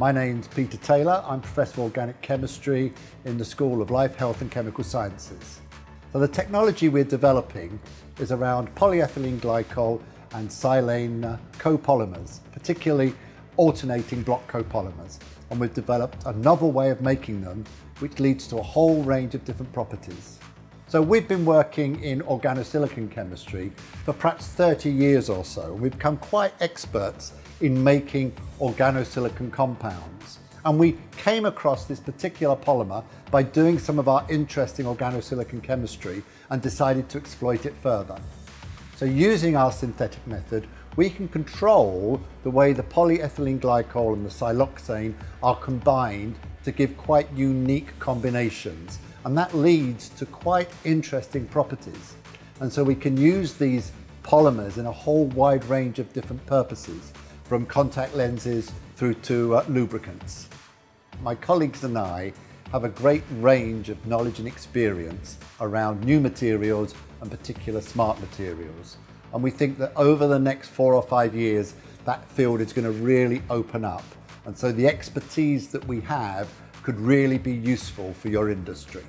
My name's Peter Taylor. I'm Professor of Organic Chemistry in the School of Life, Health and Chemical Sciences. So the technology we're developing is around polyethylene glycol and silane uh, copolymers, particularly alternating block copolymers. And we've developed a novel way of making them, which leads to a whole range of different properties. So we've been working in organosilicon chemistry for perhaps 30 years or so. We've become quite experts in making organosilicon compounds. And we came across this particular polymer by doing some of our interesting organosilicon chemistry and decided to exploit it further. So using our synthetic method, we can control the way the polyethylene glycol and the siloxane are combined to give quite unique combinations and that leads to quite interesting properties. And so we can use these polymers in a whole wide range of different purposes, from contact lenses through to uh, lubricants. My colleagues and I have a great range of knowledge and experience around new materials and particular smart materials. And we think that over the next four or five years, that field is going to really open up. And so the expertise that we have could really be useful for your industry.